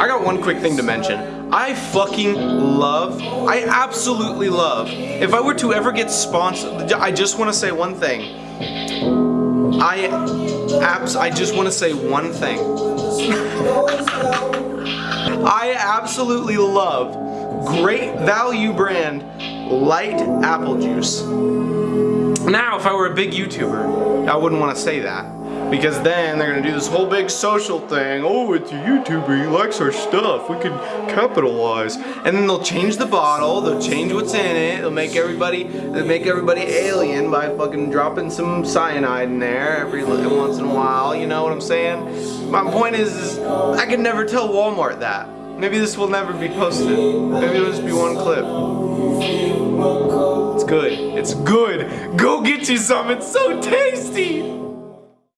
I got one quick thing to mention. I fucking love, I absolutely love, if I were to ever get sponsored, I just want to say one thing. I abs I just want to say one thing. I absolutely love great value brand light apple juice. Now, if I were a big YouTuber, I wouldn't want to say that. Because then they're gonna do this whole big social thing. Oh, it's a YouTuber, he likes our stuff. We can capitalize. And then they'll change the bottle, they'll change what's in it, they'll make everybody they'll make everybody alien by fucking dropping some cyanide in there every once in a while, you know what I'm saying? My point is, is I could never tell Walmart that. Maybe this will never be posted. Maybe it'll just be one clip. It's good. It's good. Go get you some. It's so tasty.